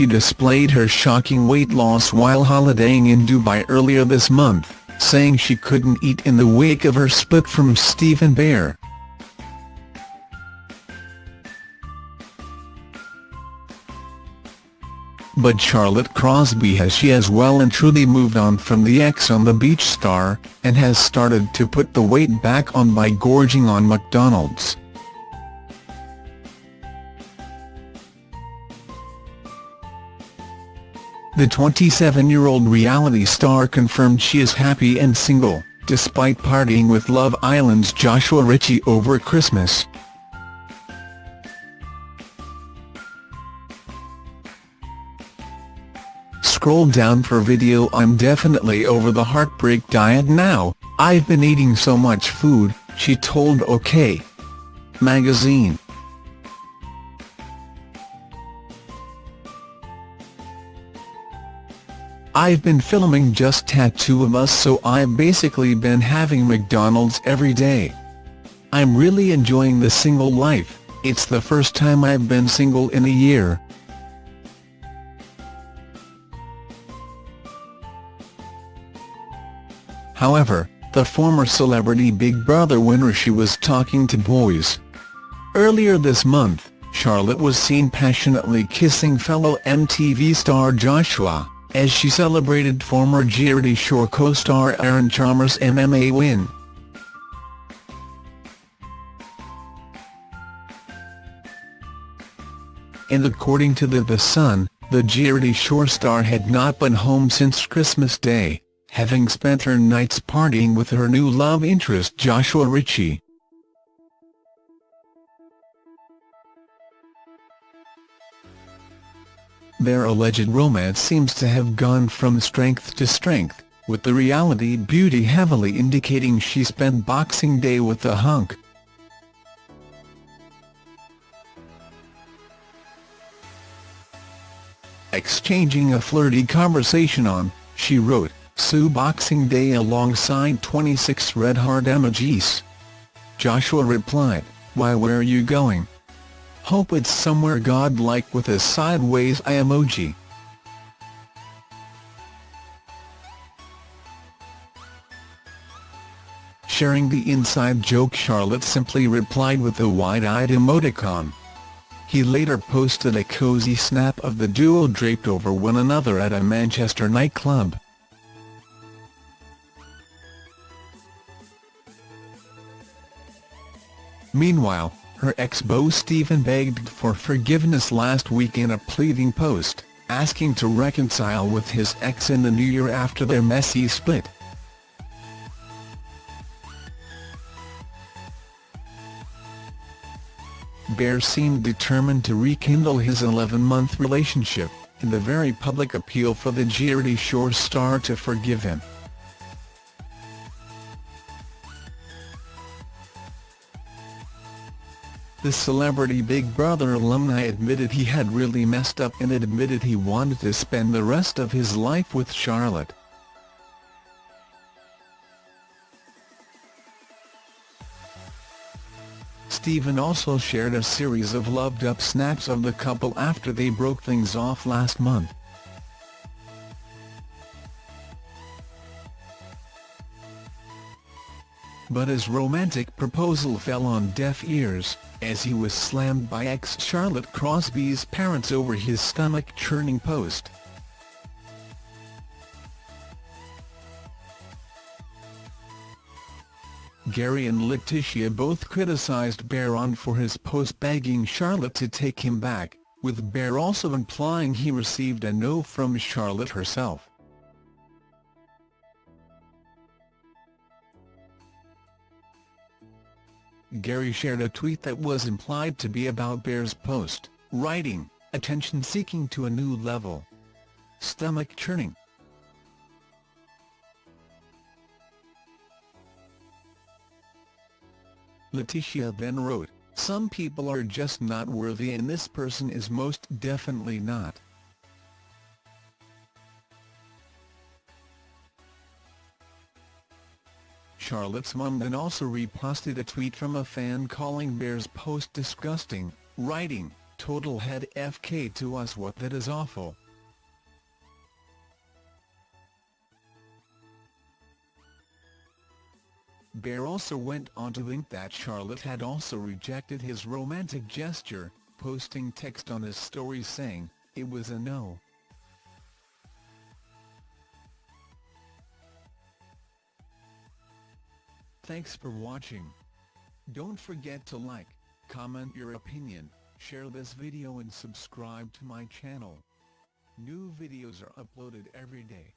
she displayed her shocking weight loss while holidaying in Dubai earlier this month, saying she couldn't eat in the wake of her split from Stephen Bear. But Charlotte Crosby has she as well and truly moved on from the ex on the beach star, and has started to put the weight back on by gorging on McDonald's. The 27-year-old reality star confirmed she is happy and single, despite partying with Love Island's Joshua Ritchie over Christmas. Scroll down for video I'm definitely over the heartbreak diet now, I've been eating so much food, she told OK! magazine. I've been filming just tattoo of us so I've basically been having McDonald's every day. I'm really enjoying the single life, it's the first time I've been single in a year. However, the former celebrity Big Brother winner she was talking to boys. Earlier this month, Charlotte was seen passionately kissing fellow MTV star Joshua as she celebrated former Geordie Shore co-star Aaron Chalmers' MMA win. And according to the The Sun, the Geordie Shore star had not been home since Christmas Day, having spent her nights partying with her new love interest Joshua Ritchie. Their alleged romance seems to have gone from strength to strength, with the reality beauty heavily indicating she spent Boxing Day with the hunk. Exchanging a flirty conversation on, she wrote, Sue Boxing Day alongside 26 red heart emojis. Joshua replied, why where are you going? Hope it's somewhere godlike with a sideways eye emoji. Sharing the inside joke Charlotte simply replied with a wide-eyed emoticon. He later posted a cozy snap of the duo draped over one another at a Manchester nightclub. Meanwhile, her ex-beau Stephen begged for forgiveness last week in a pleading post, asking to reconcile with his ex in the new year after their messy split. Bear seemed determined to rekindle his 11-month relationship, in the very public appeal for the Geordie Shore star to forgive him. The celebrity Big Brother alumni admitted he had really messed up and admitted he wanted to spend the rest of his life with Charlotte. Stephen also shared a series of loved-up snaps of the couple after they broke things off last month. But his romantic proposal fell on deaf ears, as he was slammed by ex-Charlotte Crosby's parents over his stomach-churning post. Gary and Letitia both criticised Baron for his post begging Charlotte to take him back, with Bear also implying he received a no from Charlotte herself. Gary shared a tweet that was implied to be about Bear's post, writing, attention seeking to a new level. Stomach churning. Letitia then wrote, some people are just not worthy and this person is most definitely not. Charlotte's mum then also reposted a tweet from a fan calling Bear's post disgusting, writing, total head FK to us what that is awful. Bear also went on to link that Charlotte had also rejected his romantic gesture, posting text on his story saying, it was a no. Thanks for watching. Don't forget to like, comment your opinion, share this video and subscribe to my channel. New videos are uploaded every day.